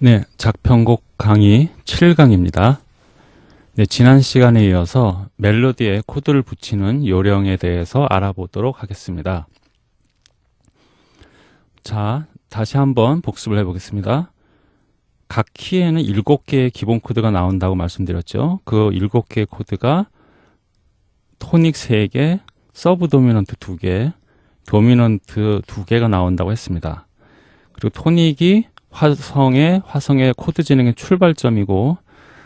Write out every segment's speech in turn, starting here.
네, 작편곡 강의 7강입니다. 네, 지난 시간에 이어서 멜로디에 코드를 붙이는 요령에 대해서 알아보도록 하겠습니다. 자, 다시 한번 복습을 해보겠습니다. 각 키에는 7개의 기본 코드가 나온다고 말씀드렸죠. 그 7개의 코드가 토닉 3개, 서브 도미넌트 2개, 도미넌트 2개가 나온다고 했습니다. 그리고 토닉이 화성의 화성의 코드 진행의 출발점이고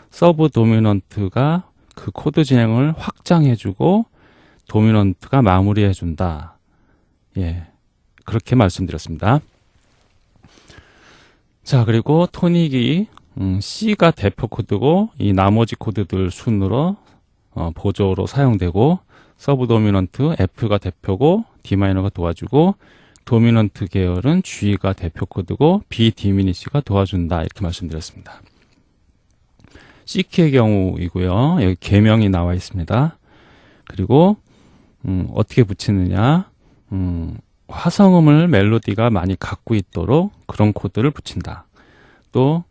서브 도미넌트가 그 코드 진행을 확장해주고 도미넌트가 마무리해준다. 예, 그렇게 말씀드렸습니다. 자, 그리고 토닉이 음, C가 대표 코드고 이 나머지 코드들 순으로 어, 보조로 사용되고 서브 도미넌트 F가 대표고 D 마이너가 도와주고 도미넌트 계열은 G가 대표 코드고 B 디미니시가 도와준다 이렇게 말씀드렸습니다. C키의 경우이고요. 여기 개명이 나와 있습니다. 그리고 음, 어떻게 붙이느냐 음, 화성음을 멜로디가 많이 갖고 있도록 그런 코드를 붙인다. 또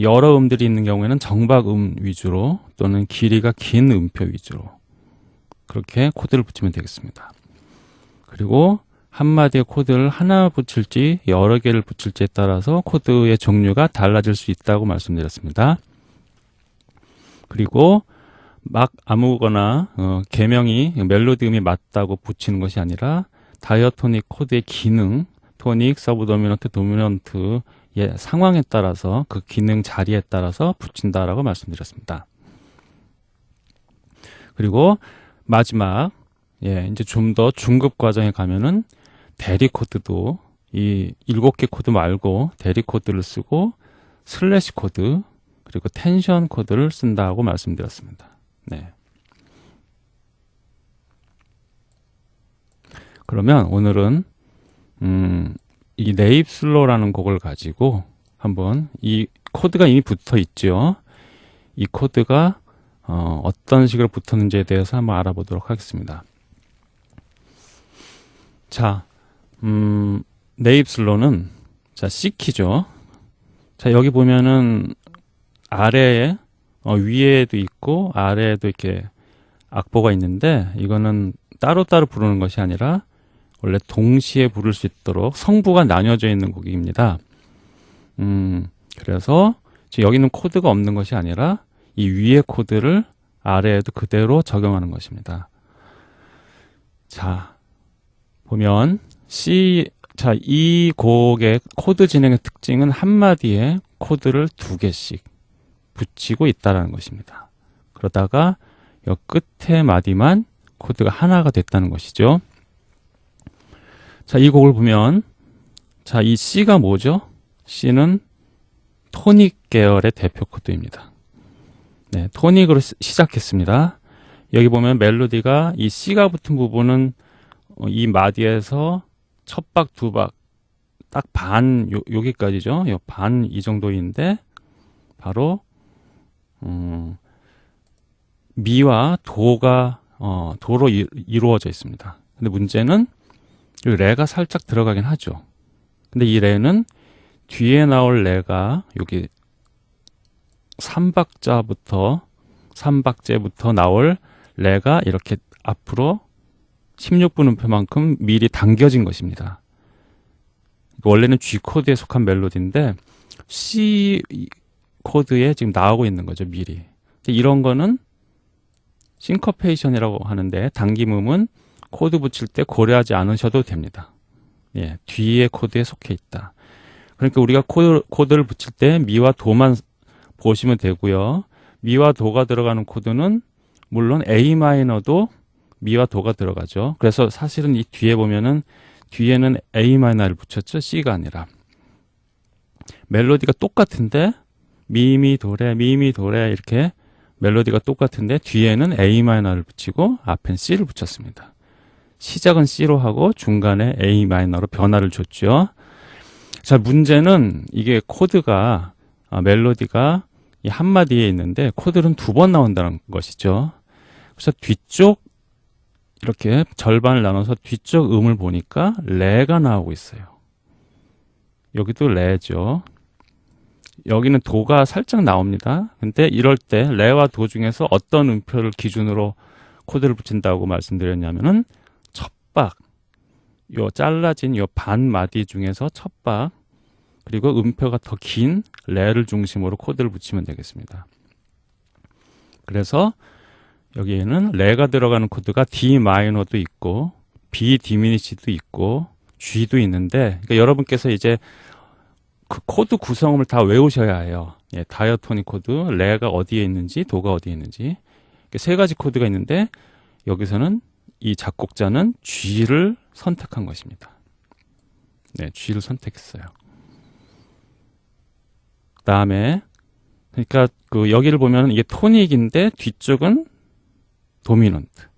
여러 음들이 있는 경우에는 정박음 위주로 또는 길이가 긴 음표 위주로 그렇게 코드를 붙이면 되겠습니다. 그리고 한 마디의 코드를 하나 붙일지 여러 개를 붙일지에 따라서 코드의 종류가 달라질 수 있다고 말씀드렸습니다. 그리고 막 아무거나 어, 계명이 멜로디 음이 맞다고 붙이는 것이 아니라 diatonic 코드의 기능, 토닉, 서브 도미넌트, 도미넌트의 상황에 따라서 그 기능 자리에 따라서 붙인다라고 말씀드렸습니다. 그리고 마지막 예, 이제 좀 더 중급 과정에 가면은 대리 코드도 이 일곱 개 코드 말고 대리 코드를 쓰고 슬래시 코드 그리고 텐션 코드를 쓴다고 말씀드렸습니다. 네. 그러면 오늘은 음, 이 네잎 클로버라는 곡을 가지고 한번 이 코드가 이미 붙어 있죠. 이 코드가 어, 어떤 식으로 붙었는지에 대해서 한번 알아보도록 하겠습니다. 자, 음, 네잎 슬로는 자 C키죠. 자 여기 보면은 아래에 어, 위에도 있고 아래에도 이렇게 악보가 있는데 이거는 따로따로 부르는 것이 아니라 원래 동시에 부를 수 있도록 성부가 나뉘어져 있는 곡입니다. 음, 그래서 여기는 코드가 없는 것이 아니라 이 위의 코드를 아래에도 그대로 적용하는 것입니다. 자, 보면 C 자, 이 곡의 코드 진행의 특징은 한마디에 코드를 두 개씩 붙이고 있다는 것입니다. 그러다가 이 끝에 마디만 코드가 하나가 됐다는 것이죠. 자, 이 곡을 보면 자, 이 C가 뭐죠? C는 토닉 계열의 대표 코드입니다. 네, 토닉으로 시작했습니다. 여기 보면 멜로디가 이 C가 붙은 부분은 어, 이 마디에서 첫 박, 두 박, 딱 반, 요, 여기까지죠. 반이 정도인데, 바로, 음, 미와 도가, 어, 도로 이, 이루어져 있습니다. 근데 문제는, 레가 살짝 들어가긴 하죠. 근데 이 레는 뒤에 나올 레가 여기 3박자부터 3박제부터 나올 레가 이렇게 앞으로 16분음표만큼 미리 당겨진 것입니다. 원래는 G 코드에 속한 멜로디인데 C 코드에 지금 나오고 있는 거죠, 미리. 이런 거는 싱커페이션이라고 하는데 당김음은 코드 붙일 때 고려하지 않으셔도 됩니다. 예, 뒤에 코드에 속해 있다. 그러니까 우리가 코드, 코드를 붙일 때 미와 도만 보시면 되고요. 미와 도가 들어가는 코드는 물론 A 마이너도 미와 도가 들어가죠. 그래서 사실은 이 뒤에 보면은 뒤에는 A 마이너를 붙였죠. C가 아니라. 멜로디가 똑같은데 미미 도레 미미 도레 이렇게 멜로디가 똑같은데 뒤에는 A 마이너를 붙이고 앞엔 C를 붙였습니다. 시작은 C로 하고 중간에 A 마이너로 변화를 줬죠. 자, 문제는 이게 코드가 아, 멜로디가 이 한마디에 있는데 코드는 두 번 나온다는 것이죠. 그래서 뒤쪽 이렇게 절반을 나눠서 뒤쪽 음을 보니까 레가 나오고 있어요. 여기도 레죠. 여기는 도가 살짝 나옵니다. 근데 이럴 때 레와 도 중에서 어떤 음표를 기준으로 코드를 붙인다고 말씀드렸냐면은 첫박 요 잘라진 요 반 마디 중에서 첫박 그리고 음표가 더 긴 레를 중심으로 코드를 붙이면 되겠습니다. 그래서 여기에는 레가 들어가는 코드가 D 마이너도 있고 B diminish도 있고 G도 있는데 그러니까 여러분께서 이제 그 코드 구성을 다 외우셔야 해요. 예, diatonic 코드, 레가 어디에 있는지, 도가 어디에 있는지. 세 가지 코드가 있는데 여기서는 이 작곡자는 G를 선택한 것입니다. 네, G를 선택했어요. 그다음에 그러니까 그 여기를 보면 이게 토닉인데 뒤쪽은 도미넌트.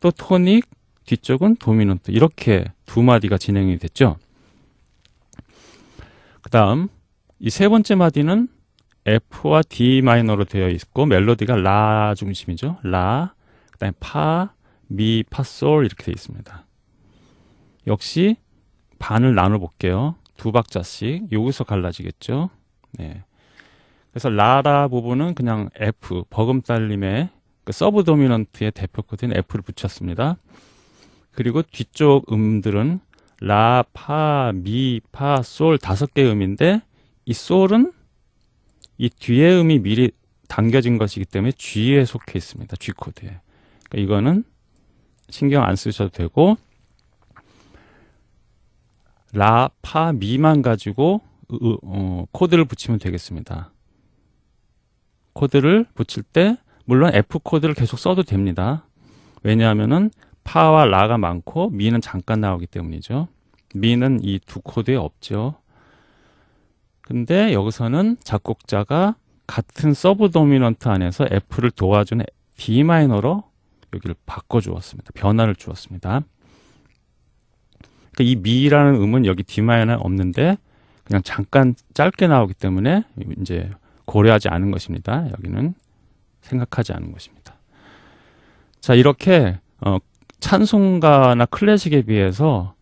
또 토닉 뒤쪽은 도미넌트. 이렇게 두 마디가 진행이 됐죠. 그 다음 이 세 번째 마디는 F와 D 마이너로 되어 있고 멜로디가 라 중심이죠. 라, 그 다음에 파, 미, 파, 솔 이렇게 되어 있습니다. 역시 반을 나눠 볼게요. 두 박자씩 여기서 갈라지겠죠. 네. 그래서 라라 부분은 그냥 F 버금딸림의 그 서브 도미넌트의 대표 코드인 F를 붙였습니다. 그리고 뒤쪽 음들은 라, 파, 미, 파, 솔 다섯 개의 음인데 이 솔은 이 뒤에 음이 미리 당겨진 것이기 때문에 G에 속해 있습니다. G 코드에. 그러니까 이거는 신경 안 쓰셔도 되고 라, 파, 미만 가지고 어, 코드를 붙이면 되겠습니다. 코드를 붙일 때 물론 F 코드를 계속 써도 됩니다. 왜냐하면은 파와 라가 많고 미는 잠깐 나오기 때문이죠. 미는 이 두 코드에 없죠. 근데 여기서는 작곡자가 같은 서브 도미넌트 안에서 F를 도와주는 D 마이너로 여기를 바꿔 주었습니다. 변화를 주었습니다. 그러니까 이 미라는 음은 여기 D 마이너 없는데 그냥 잠깐 짧게 나오기 때문에 이제 고려하지 않은 것입니다. 여기는 생각하지 않은 것입니다. 자, 이렇게 어, 찬송가나 클래식에 비해서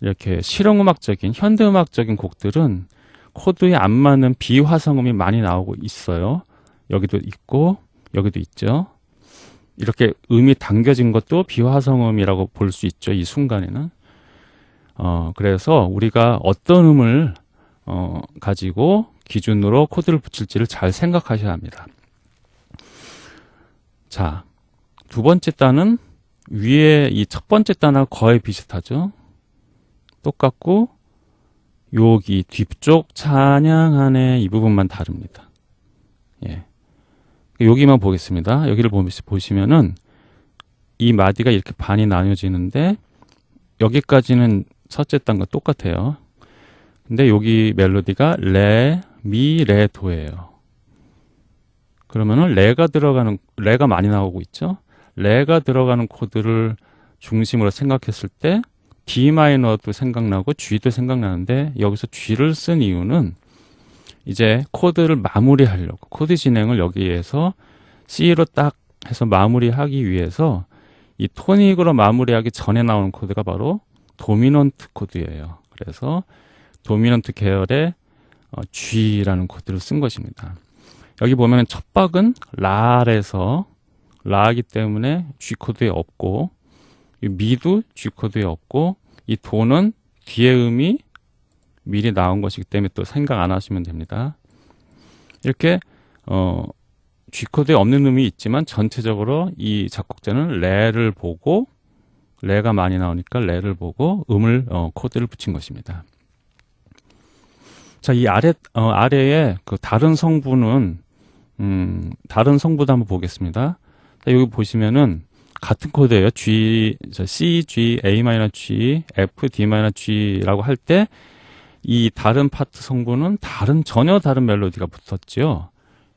이렇게 실용음악적인 현대음악적인 곡들은 코드에 안 맞는 비화성음이 많이 나오고 있어요. 여기도 있고 여기도 있죠. 이렇게 음이 당겨진 것도 비화성음이라고 볼 수 있죠. 이 순간에는. 어, 그래서 우리가 어떤 음을 어, 가지고 기준으로 코드를 붙일지를 잘 생각하셔야 합니다. 자, 두 번째 단은 위에 이 첫 번째 단하고 거의 비슷하죠. 똑같고 여기 뒤쪽 찬양하네 이 부분만 다릅니다. 예. 여기만 보겠습니다. 여기를 보시면은 이 마디가 이렇게 반이 나뉘어지는데 여기까지는 첫째 단과 똑같아요. 근데 여기 멜로디가 레, 미, 레, 도예요. 그러면은 레가 들어가는 레가 많이 나오고 있죠. 레가 들어가는 코드를 중심으로 생각했을 때 D 마이너도 생각나고 G도 생각나는데 여기서 G를 쓴 이유는 이제 코드를 마무리하려고 코드 진행을 여기에서 C로 딱 해서 마무리하기 위해서 이 토닉으로 마무리하기 전에 나오는 코드가 바로 도미넌트 코드예요. 그래서 도미넌트 계열의 어, G라는 코드를 쓴 것입니다. 여기 보면 첫 박은 라에서 라기 때문에 G 코드에 없고 미도 G 코드에 없고 이 도는 뒤에 음이 미리 나온 것이기 때문에 또 생각 안 하시면 됩니다. 이렇게 어 G 코드에 없는 음이 있지만 전체적으로 이 작곡자는 레를 보고 레가 많이 나오니까 레를 보고 음을 어, 코드를 붙인 것입니다. 자, 이 아래 어, 아래에 그 다른 성분은 음, 다른 성분도 한번 보겠습니다. 자, 여기 보시면은 같은 코드예요. G, C, G, A G, F, D G라고 할 때 이 다른 파트 성분은 다른 전혀 다른 멜로디가 붙었죠.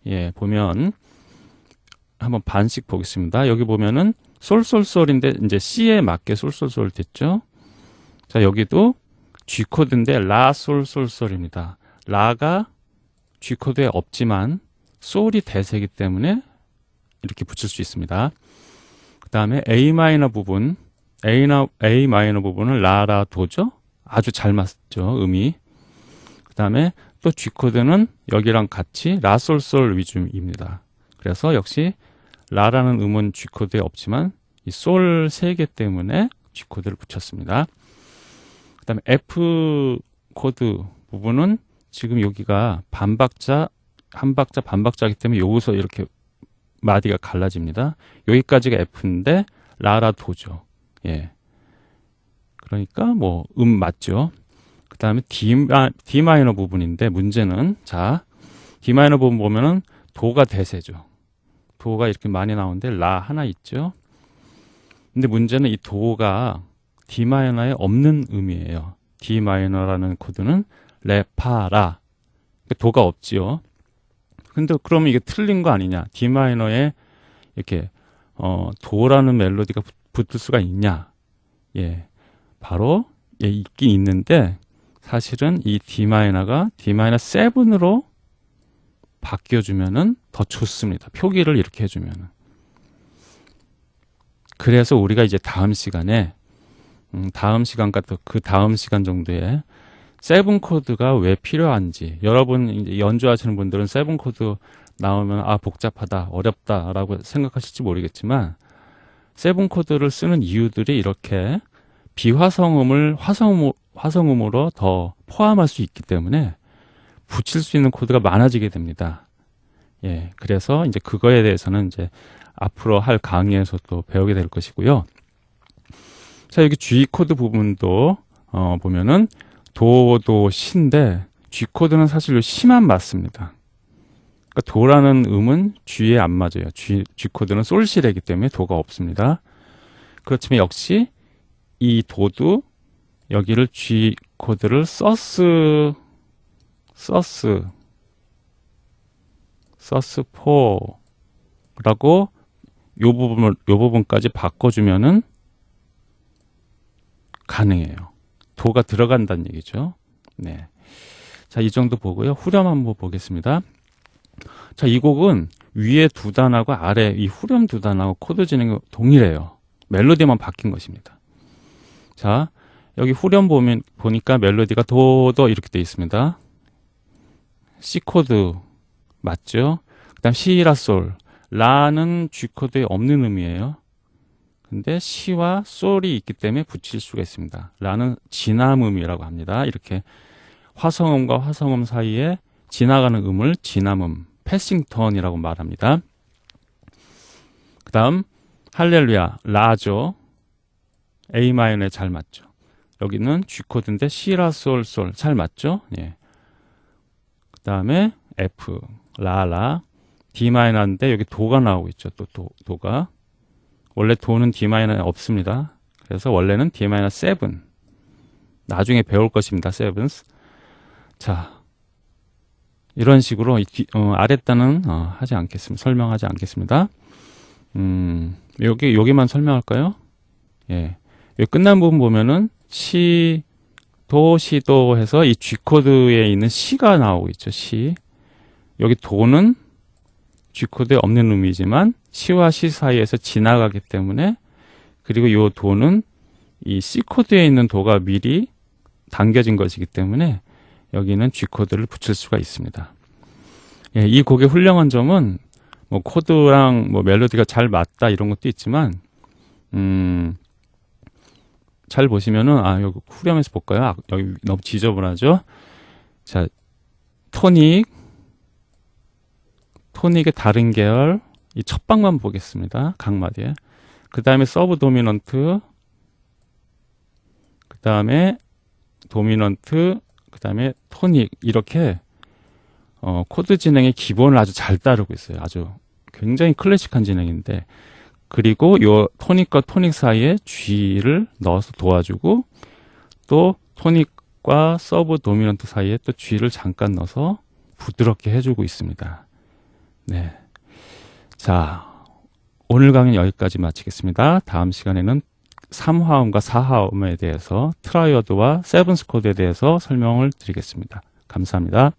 예, 보면 한번 반씩 보겠습니다. 여기 보면은 솔솔솔인데 이제 C에 맞게 솔솔솔 됐죠. 자, 여기도 G 코드인데 라 솔솔솔입니다. 라가 G 코드에 없지만 솔이 대세이기 때문에 이렇게 붙일 수 있습니다. 그 다음에 A 마이너 부분, A나 A 마이너 부분은 라라 도죠. 아주 잘 맞죠 음이. 그 다음에 또 G 코드는 여기랑 같이 라솔솔 위주입니다. 그래서 역시 라라는 음은 G 코드에 없지만 이 솔 세 개 때문에 G 코드를 붙였습니다. 그 다음에 F 코드 부분은 지금 여기가 반박자, 한 박자, 반 박자이기 때문에 여기서 이렇게 마디가 갈라집니다. 여기까지가 F인데 라라 도죠. 예. 그러니까 뭐 음 맞죠. 그 다음에 D, D 마이너 부분인데 문제는 자 D 마이너 부분 보면은 도가 대세죠. 도가 이렇게 많이 나오는데 라 하나 있죠. 근데 문제는 이 도가 D 마이너에 없는 음이에요. D 마이너라는 코드는 레파라 도가 없지요. 근데 그러면 이게 틀린 거 아니냐? D 마이너에 이렇게 어, 도라는 멜로디가 붙을 수가 있냐? 예, 바로 예, 있긴 있는데 사실은 이 D 마이너가 D 마이너 7으로 바뀌어주면은 더 좋습니다. 표기를 이렇게 해주면은. 그래서 우리가 이제 다음 시간에 음, 다음 시간과 또 그 다음 시간 정도에 seven 코드가 왜 필요한지 여러분 연주하시는 분들은 seven 코드 나오면 아 복잡하다 어렵다 라고 생각하실지 모르겠지만 seven 코드를 쓰는 이유들이 이렇게 비화성음을 화성음, 화성음으로 더 포함할 수 있기 때문에 붙일 수 있는 코드가 많아지게 됩니다. 예, 그래서 이제 그거에 대해서는 이제 앞으로 할 강의에서 또 배우게 될 것이고요. 자, 여기 G 코드 부분도 어, 보면은 도도 시인데 G 코드는 사실 시만 맞습니다. 그러니까 도라는 음은 G에 안 맞아요. G, G 코드는 솔시레기 때문에 도가 없습니다. 그렇지만 역시 이 도도 여기를 G 코드를 sus sus sus 4라고 요 부분을 요 부분까지 바꿔주면은 가능해요. 도가 들어간다는 얘기죠. 네. 자, 이 정도 보고요. 후렴 한번 보겠습니다. 자, 이 곡은 위에 두 단하고 아래 이 후렴 두 단하고 코드 진행이 동일해요. 멜로디만 바뀐 것입니다. 자, 여기 후렴 보면 보니까 멜로디가 도도 이렇게 되어 있습니다. C 코드 맞죠? 그다음 시라 솔 라는 G 코드에 없는 음이에요. 근데 시와 솔이 있기 때문에 붙일 수가 있습니다. 라는 진함음이라고 합니다. 이렇게 화성음과 화성음 사이에 지나가는 음을 진함음, 패싱턴이라고 말합니다. 그 다음 할렐루야, 라죠. A 마이너에 잘 맞죠. 여기는 G 코드인데 시라 솔 솔 잘 맞죠? 예. 그 다음에 F, 라라, D 마이너인데 여기 도가 나오고 있죠. 또 도, 도가 원래 도는 D 없습니다. 그래서 원래는 D 마이너 7. 나중에 배울 것입니다. 7. 자, 이런 식으로 뒤, 어, 아랫단은 어, 하지 않겠습니다. 설명하지 않겠습니다. 음, 여기 여기만 설명할까요? 예, 여기 끝난 부분 보면은 시, 도, 시, 도 해서 이 G 코드에 있는 시가 나오고 있죠. 시. 여기 도는 G 코드에 없는 음이지만 시와 시 사이에서 지나가기 때문에 그리고 이 도는 이 C 코드에 있는 도가 미리 당겨진 것이기 때문에 여기는 G 코드를 붙일 수가 있습니다. 예, 이 곡의 훌륭한 점은 뭐 코드랑 뭐 멜로디가 잘 맞다 이런 것도 있지만 음, 잘 보시면은 아 여기 후렴에서 볼까요? 아, 여기 너무 지저분하죠. 자 tonic tonic의 다른 계열 이 첫 박만 보겠습니다. 각 마디에. 그 다음에 subdominant, 그 다음에 dominant, 그 다음에 토닉 이렇게 어, 코드 진행의 기본을 아주 잘 따르고 있어요. 아주 굉장히 클래식한 진행인데 그리고 요 tonic과 tonic 사이에 G를 넣어서 도와주고 또 tonic과 subdominant 사이에 또 G를 잠깐 넣어서 부드럽게 해주고 있습니다. 네. 자, 오늘 강의는 여기까지 마치겠습니다. 다음 시간에는 3화음과 4화음에 대해서 triad와 seventh 코드에 대해서 설명을 드리겠습니다. 감사합니다.